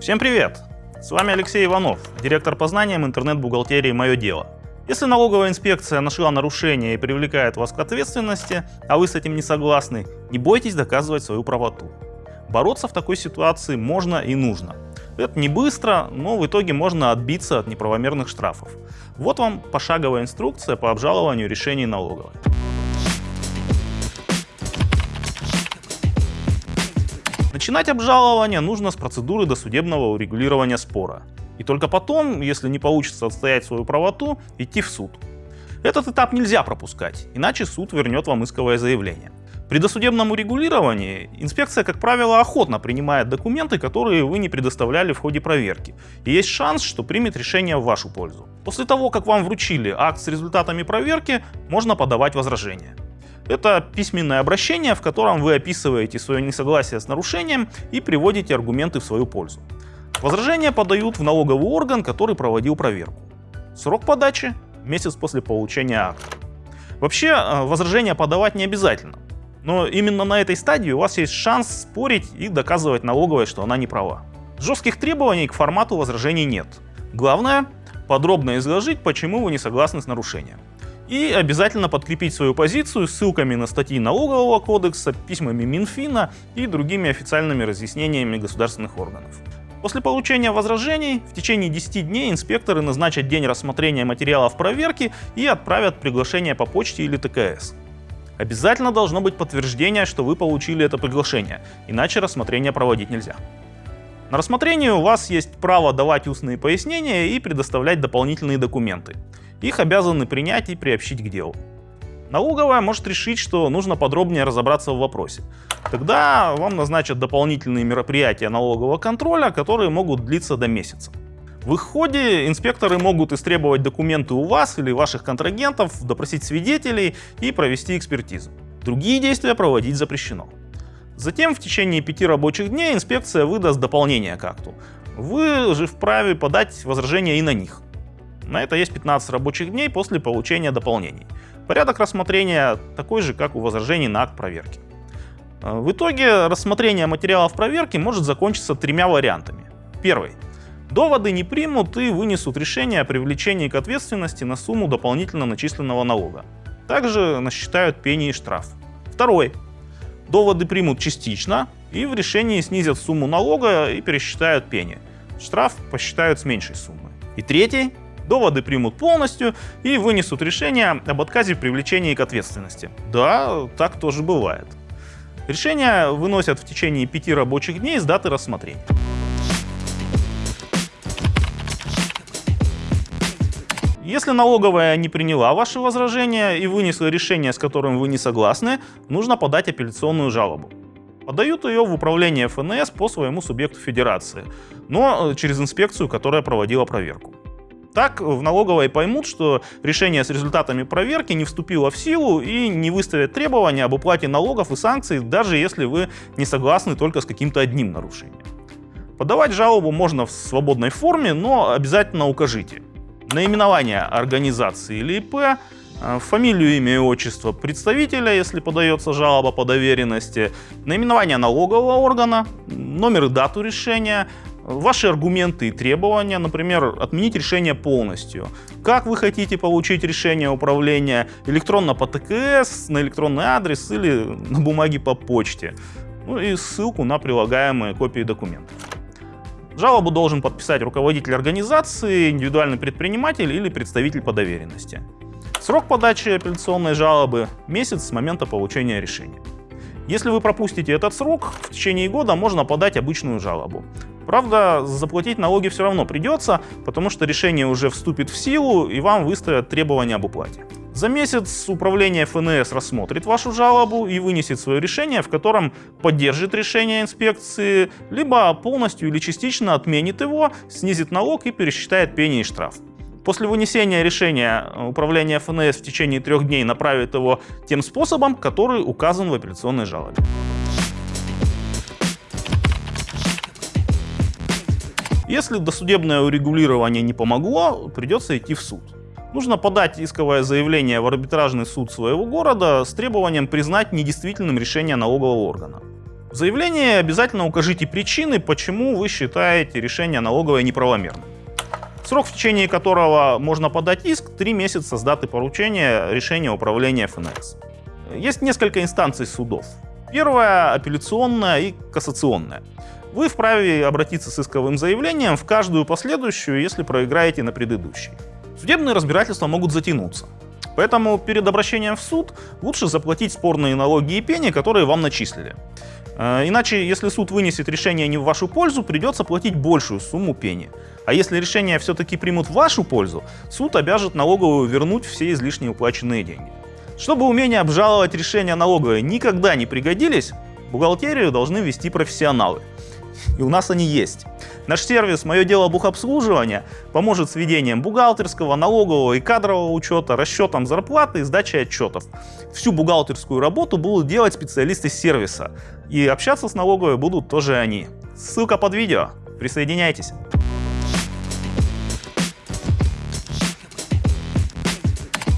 Всем привет! С вами Алексей Иванов, директор по знаниям интернет-бухгалтерии «Мое дело». Если налоговая инспекция нашла нарушение и привлекает вас к ответственности, а вы с этим не согласны, не бойтесь доказывать свою правоту. Бороться в такой ситуации можно и нужно. Это не быстро, но в итоге можно отбиться от неправомерных штрафов. Вот вам пошаговая инструкция по обжалованию решений налоговой. Начинать обжалование нужно с процедуры досудебного урегулирования спора. И только потом, если не получится отстоять свою правоту, идти в суд. Этот этап нельзя пропускать, иначе суд вернет вам исковое заявление. При досудебном урегулировании инспекция, как правило, охотно принимает документы, которые вы не предоставляли в ходе проверки. И есть шанс, что примет решение в вашу пользу. После того, как вам вручили акт с результатами проверки, можно подавать возражения. Это письменное обращение, в котором вы описываете свое несогласие с нарушением и приводите аргументы в свою пользу. Возражения подают в налоговый орган, который проводил проверку. Срок подачи – месяц после получения акта. Вообще, э, возражения подавать не обязательно. Но именно на этой стадии у вас есть шанс спорить и доказывать налоговой, что она не права. Жестких требований к формату возражений нет. Главное – подробно изложить, почему вы не согласны с нарушением. И обязательно подкрепить свою позицию ссылками на статьи налогового кодекса, письмами Минфина и другими официальными разъяснениями государственных органов. После получения возражений в течение 10 дней инспекторы назначат день рассмотрения материалов проверки и отправят приглашение по почте или ТКС. Обязательно должно быть подтверждение, что вы получили это приглашение, иначе рассмотрение проводить нельзя. На рассмотрение у вас есть право давать устные пояснения и предоставлять дополнительные документы. Их обязаны принять и приобщить к делу. Налоговая может решить, что нужно подробнее разобраться в вопросе. Тогда вам назначат дополнительные мероприятия налогового контроля, которые могут длиться до месяца. В их ходе инспекторы могут истребовать документы у вас или ваших контрагентов, допросить свидетелей и провести экспертизу. Другие действия проводить запрещено. Затем в течение пяти рабочих дней инспекция выдаст дополнение к акту. Вы же вправе подать возражения и на них. На это есть 15 рабочих дней после получения дополнений. Порядок рассмотрения такой же, как у возражений на акт проверки. Э, в итоге рассмотрение материалов проверки может закончиться тремя вариантами. Первый. Доводы не примут и вынесут решение о привлечении к ответственности на сумму дополнительно начисленного налога. Также насчитают пени и штраф. Второй. Доводы примут частично и в решении снизят сумму налога и пересчитают пени. Штраф посчитают с меньшей суммы. И третий доводы примут полностью и вынесут решение об отказе в привлечении к ответственности. Да, так тоже бывает. Решения выносят в течение пяти рабочих дней с даты рассмотрения. Если налоговая не приняла ваши возражения и вынесла решение, с которым вы не согласны, нужно подать апелляционную жалобу. Подают ее в управление ФНС по своему субъекту федерации, но через инспекцию, которая проводила проверку. Так в налоговой поймут, что решение с результатами проверки не вступило в силу и не выставят требования об уплате налогов и санкций, даже если вы не согласны только с каким-то одним нарушением. Подавать жалобу можно в свободной форме, но обязательно укажите наименование организации или ИП, э, фамилию, имя и отчество представителя, если подается жалоба по доверенности, наименование налогового органа, номер и дату решения, ваши аргументы и требования, например, отменить решение полностью. Как вы хотите получить решение управления электронно по ТКС, на электронный адрес или на бумаге по почте. Ну и ссылку на прилагаемые копии документов. Жалобу должен подписать руководитель организации, индивидуальный предприниматель или представитель по доверенности. Срок подачи апелляционной жалобы – месяц с момента получения решения. Если вы пропустите этот срок, в течение года можно подать обычную жалобу. Правда, заплатить налоги все равно придется, потому что решение уже вступит в силу и вам выставят требования об уплате. За месяц управление ФНС рассмотрит вашу жалобу и вынесет свое решение, в котором поддержит решение инспекции, либо полностью или частично отменит его, снизит налог и пересчитает пени и штраф. После вынесения решения управление ФНС в течение трех дней направит его тем способом, который указан в апелляционной жалобе. Если досудебное урегулирование не помогло, придется идти в суд. Нужно подать исковое заявление в арбитражный суд своего города с требованием признать недействительным решение налогового органа. В заявлении обязательно укажите причины, почему вы считаете решение налоговой неправомерным. Срок, в течение которого можно подать иск, 3 месяца с даты поручения решения управления ФНС. Есть несколько инстанций судов. Первая – апелляционная и кассационная. Вы вправе обратиться с исковым заявлением в каждую последующую, если проиграете на предыдущей. Судебные разбирательства могут затянуться. Поэтому перед обращением в суд лучше заплатить спорные налоги и пени, которые вам начислили. Э, иначе, если суд вынесет решение не в вашу пользу, придется платить большую сумму пени. А если решение все-таки примут в вашу пользу, суд обяжет налоговую вернуть все излишне уплаченные деньги. Чтобы умение обжаловать решения налоговой никогда не пригодились, бухгалтерию должны вести профессионалы. И у нас они есть. Наш сервис «Мое дело бухобслуживания» поможет с ведением бухгалтерского, налогового и кадрового учета, расчетом зарплаты и сдачей отчетов. Всю бухгалтерскую работу будут делать специалисты сервиса. И общаться с налоговой будут тоже они. Ссылка под видео. Присоединяйтесь.